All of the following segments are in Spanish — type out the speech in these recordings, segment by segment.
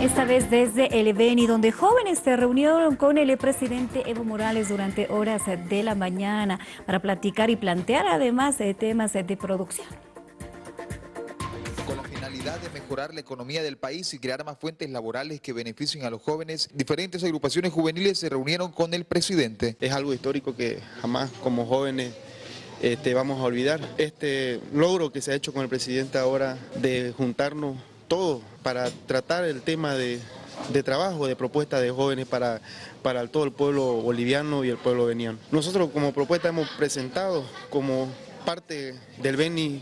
Esta vez desde el Beni, donde jóvenes se reunieron con el presidente Evo Morales durante horas de la mañana para platicar y plantear además temas de producción. Con la finalidad de mejorar la economía del país y crear más fuentes laborales que beneficien a los jóvenes, diferentes agrupaciones juveniles se reunieron con el presidente. Es algo histórico que jamás como jóvenes este, vamos a olvidar. Este logro que se ha hecho con el presidente ahora de juntarnos todo para tratar el tema de, trabajo, de propuesta de jóvenes para, para todo el pueblo boliviano y el pueblo veniano. Nosotros como propuesta hemos presentado como parte del Beni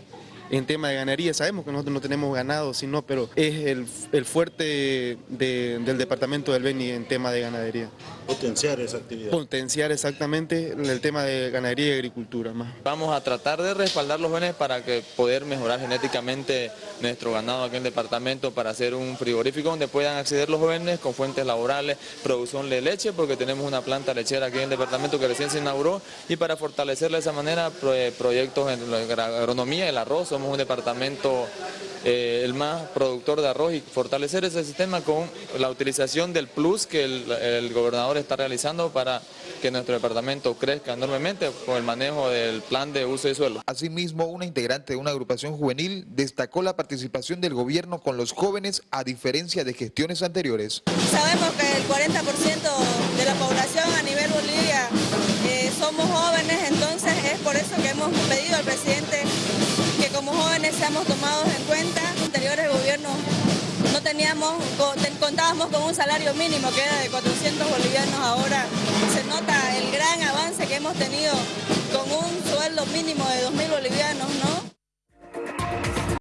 en tema de ganadería. Sabemos que nosotros no tenemos ganado, sino, pero es el, fuerte del departamento del Beni en tema de ganadería. Potenciar esa actividad. Potenciar exactamente el tema de ganadería y agricultura. Más. Vamos a tratar de respaldar los jóvenes para que poder mejorar genéticamente nuestro ganado aquí en el departamento para hacer un frigorífico donde puedan acceder los jóvenes con fuentes laborales, producción de leche, porque tenemos una planta lechera aquí en el departamento que recién se inauguró y para fortalecer de esa manera proyectos en la agronomía, el arroz, somos un departamento eh, el más productor de arroz y fortalecer ese sistema con la utilización del plus que el, gobernador está realizando para que nuestro departamento crezca enormemente con el manejo del plan de uso de suelo. Asimismo, una integrante de una agrupación juvenil destacó la participación del gobierno con los jóvenes a diferencia de gestiones anteriores. Sabemos que el 40% de la población a nivel Bolivia eh, somos jóvenes, entonces es por eso que hemos pedido al presidente como jóvenes seamos tomados en cuenta. Anteriores gobiernos no teníamos, contábamos con un salario mínimo que era de 400 bolivianos, ahora se nota el gran avance que hemos tenido con un sueldo mínimo de 2.000 bolivianos, ¿no?